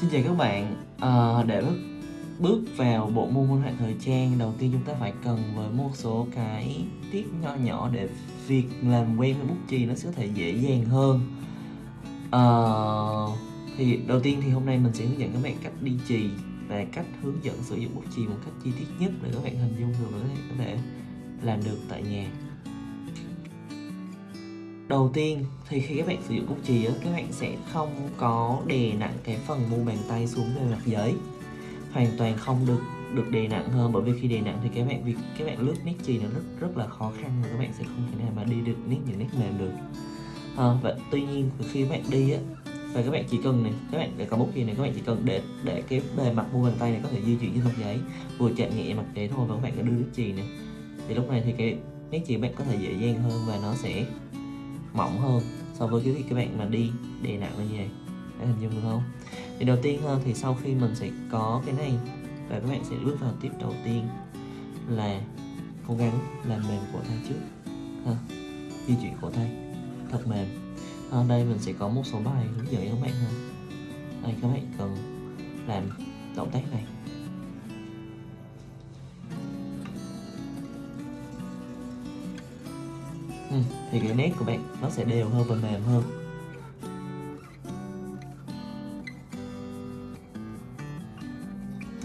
Xin chào các bạn, à, để bước, bước vào bộ môn minh họa thời trang đầu tiên chúng ta phải cần với một số cái tiết nho nhỏ để việc làm quen với bút chì nó sẽ có thể dễ dàng hơn. À, thì đầu tiên thì hôm nay mình sẽ hướng dẫn các bạn cách đi chì và cách hướng dẫn sử dụng bút chì một cách chi tiết nhất để các bạn hình dung được để có thể làm được tại nhà đầu tiên thì khi các bạn sử dụng bút chì á các bạn sẽ không có đè nặng cái phần mu bàn tay xuống bề mặt giấy hoàn toàn không được được đè nặng hơn bởi vì khi đè nặng thì các bạn việc các bạn lướt nét chì nó rất rất là khó khăn và các bạn sẽ không thể nào mà đi được nét những nét mềm được à, và tuy nhiên khi các bạn đi á và các bạn chỉ cần này các bạn để có bút chì này các bạn chỉ cần để để cái bề mặt mu bàn tay này có thể di chuyển trên mặt giấy vừa chạm nhẹ mặt giấy thôi và các bạn có đưa nét chì này thì lúc này thì cái nét chì bạn có thể dễ dàng hơn và nó sẽ mỏng hơn so với cái việc các bạn mà đi đè nặng như vậy. Để hình dung được không? Thì đầu tiên hơn thì sau khi mình sẽ có cái này, và các bạn sẽ bước vào tiếp đầu tiên là cố gắng làm mềm cổ tay trước. Ha. di chuyển cổ tay. Thật mềm. Ở đây mình sẽ có một số bài hướng dẫn cho các bạn ha đây, các bạn cần làm động tác này. Ừ, thì cái nét của bạn nó sẽ đều hơn và mềm hơn.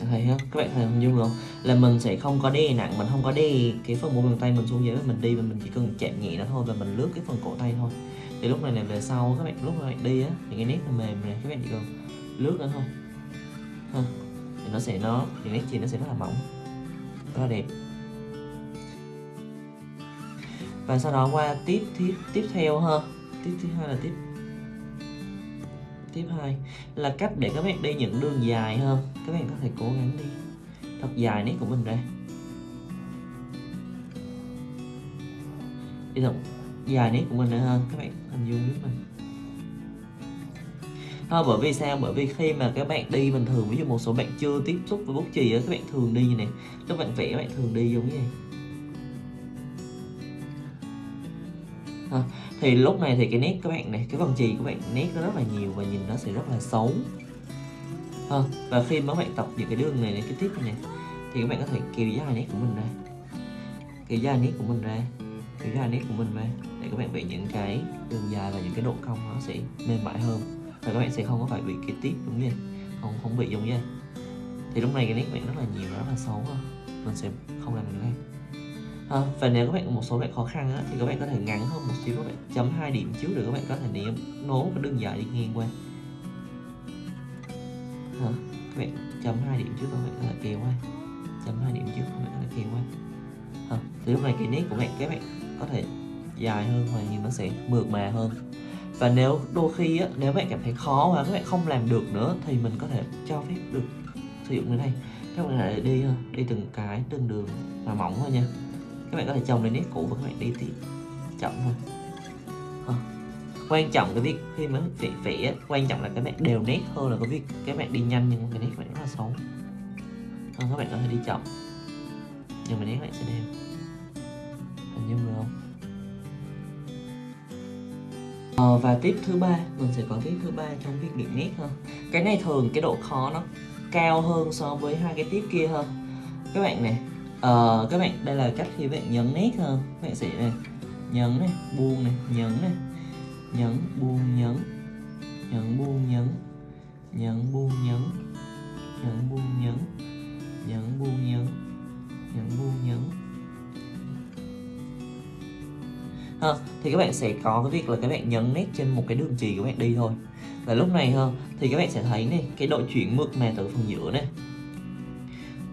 Thấy không các bạn thấy hình dung không? Là mình sẽ không có đè nặng mình không có đè cái phần mu bàn tay mình xuống dưới mình đi và mình chỉ cần chạm nhẹ nó thôi và mình lướt cái phần cổ tay thôi. Thì lúc này là về sau các bạn lúc các bạn đi á thì cái nét nó mềm này các bạn chỉ cần lướt nó thôi. Ha thì nó sẽ nó thì nét chì nó sẽ rất là mỏng rất là đẹp và sau đó qua tiếp tiếp tiếp theo ha. Tiếp thứ hai là tiếp tiếp hai. Là cách để các bạn đi những đường dài hơn các bạn có thể cố gắng đi. Thật dài nét của mình ra. Đi thật dài nét của mình ra hơn các bạn hình dung với mình Thôi, bởi vì sao? Bởi vì khi mà các bạn đi bình thường, Ví dụ một số bạn chưa tiếp xúc với bút chì á, Các bạn thường đi như này. Lúc bạn vẽ các bạn thường đi giống như này. Ha. thì lúc này thì cái nét các bạn này cái phần chì các bạn nét nó rất là nhiều và nhìn nó sẽ rất là xấu ha. và khi mà các bạn tập những cái đường này, này cái tiếp này, này thì các bạn có thể kéo dài nét của mình ra kéo dài nét của mình ra kéo dài nét của mình ra để các bạn vẽ những cái đường dài và những cái độ cong nó sẽ mềm mại hơn và các bạn sẽ không có phải bị cái tiếp đúng vậy không không bị giống vậy thì lúc này cái nét bạn rất là nhiều rất là xấu ha mình sẽ không làm được đây à, và nếu các bạn có một số bạn khó khăn á, thì các bạn có thể ngắn hơn một xíu các bạn chấm hai điểm trước để các bạn có thể ném nối và đường dài đi ngang qua. À, các bạn chấm hai điểm trước các bạn có thể kéo qua. Chấm hai điểm trước các bạn có thể kéo qua. À, thì lúc này cái nét của bạn các bạn có thể dài hơn và nhìn nó sẽ mượt mà hơn. Và nếu đôi khi á, nếu bạn cảm thấy khó và các bạn không làm được nữa thì mình có thể cho phép được sử dụng cái này. Các bạn lại đi đi từng cái từng đường mà mỏng thôi nha các bạn có thể trồng lên nét cũ và các bạn đi tiếp chậm thôi à. quan trọng cái việc khi mà vẽ vẽ quan trọng là các bạn đều nét hơn là cái việc các bạn đi nhanh nhưng cái nét các bạn rất là xấu. À, các bạn có thể đi chậm. Nhưng mà nét bạn sẽ đều. Hình dung được không? Ờ, và tiếp thứ ba mình sẽ có tiếp thứ ba trong việc điểm nét hơn cái này thường cái độ khó nó cao hơn so với hai cái tiếp kia hơn các bạn này ờ, các bạn đây là cách khi bạn nhấn nét hơn các bạn sẽ này nhấn này buông này nhấn này nhấn buông nhấn nhấn buông nhấn nhấn buông nhấn nhấn buông nhấn nhấn buông nhấn nhấn buông nhấn. Ha thì các bạn sẽ có cái việc là các bạn nhấn nét trên một cái đường chì của bạn đi thôi. Và lúc này ha thì các bạn sẽ thấy này cái độ chuyển mượt mà từ phần giữa này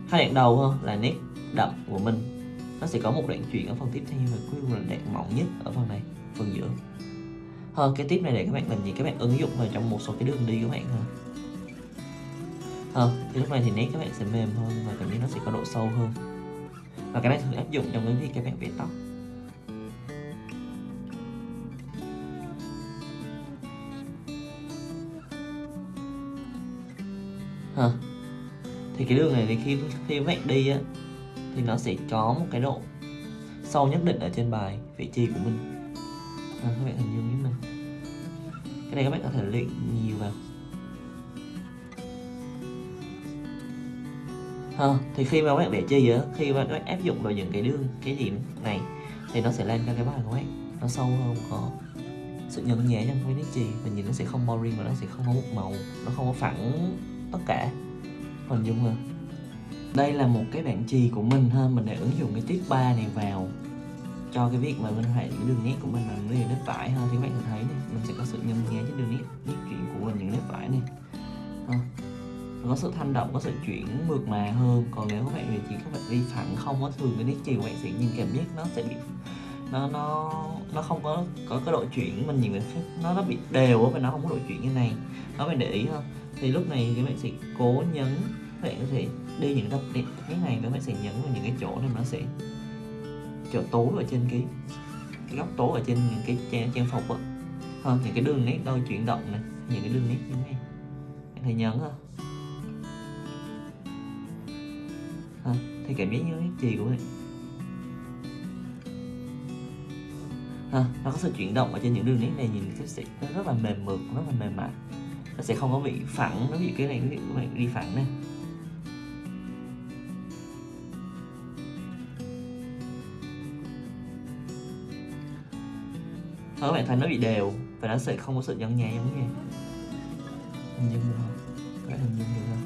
hai đoạn đầu ha là nét đậm của mình. Nó sẽ có một đoạn chuyển ở phần tiếp theo và cuối cùng là đoạn mỏng nhất ở phần này, phần giữa. Hơn cái tiếp này để các bạn làm gì? Các bạn ứng dụng vào trong một số cái đường đi các bạn ha hơn thì lúc này thì nét các bạn sẽ mềm hơn và cảm giác nó sẽ có độ sâu hơn. Và cái này thường áp dụng trong cái việc các bạn vẽ tóc. Ha thì cái đường này thì khi khi các bạn đi á thì nó sẽ có một cái độ sâu nhất định ở trên bài vị trí của mình. À, các bạn hình dung với mình. Cái này các bạn có thể luyện nhiều vào. À, thì khi mà các bạn vẽ chi á khi mà các bạn áp dụng vào những cái đường cái điểm này thì nó sẽ làm cho cái bài của bạn. Nó sâu hơn có sự nhấn nhẹ trong cái nét chì và nhìn nó sẽ không boring và nó sẽ không có một màu nó không có phẳng tất cả. Hình dung là đây là một cái bảng chì của mình ha. Mình đã ứng dụng cái tiết 3 này vào cho cái việc mà minh họa những đường nét của mình bằng những nét vải ha. Thì các bạn thấy này, mình sẽ có sự nhân nhé trên đường nét nét chuyển của mình những nét vải này. Ha. có sự thanh động, có sự chuyển mượt mà hơn. Còn nếu các bạn về chỉ các bạn đi phẳng không có thường cái nét chì của bạn sẽ nhìn cảm giác nó sẽ bị, nó nó nó không có có cái độ chuyển mình nhìn nó nó bị đều và nó không có độ chuyển như này. Nó phải để ý không thì lúc này các bạn sẽ cố nhấn bạn có thể đi những đập cái này các bạn sẽ nhấn vào những cái chỗ này nó sẽ chỗ tối ở trên cái cái góc tối ở trên những cái trang, trang phục á. Hơn những cái đường nét đôi chuyển động này những cái đường nét như này. Em thấy nhấn không ha, thì cảm giác như nét chì của mình? Ha, nó có sự chuyển động ở trên những đường nét này nhìn cái sẽ nó rất là mềm mượt rất là mềm mại. Nó sẽ không có bị phẳng nó bị cái này các bạn đi phẳng này Thôi các bạn thấy nó bị đều và nó sẽ không có sự nhăn nhẹ giống như hình dung được không? Các bạn hình dung được không?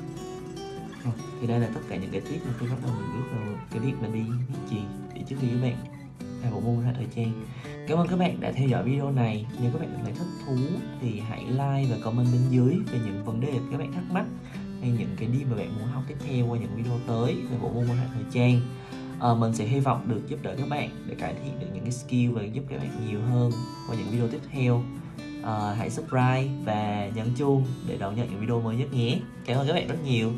Rồi, thì đây là tất cả những cái tips mà tôi bắt đầu mình bước vào cái việc mà đi viết chì để trước khi các bạn làm bộ môn ra thời trang. Cảm ơn các bạn đã theo dõi video này. Nếu các bạn cảm thấy thích thú thì hãy like và comment bên dưới về những vấn đề các bạn thắc mắc hay những cái đi mà bạn muốn học tiếp theo qua những video tới về bộ môn môn thời trang à, mình sẽ hy vọng được giúp đỡ các bạn để cải thiện được những cái skill và giúp các bạn nhiều hơn qua những video tiếp theo. À, hãy subscribe và nhấn chuông để đón nhận những video mới nhất nhé. Cảm ơn các bạn rất nhiều.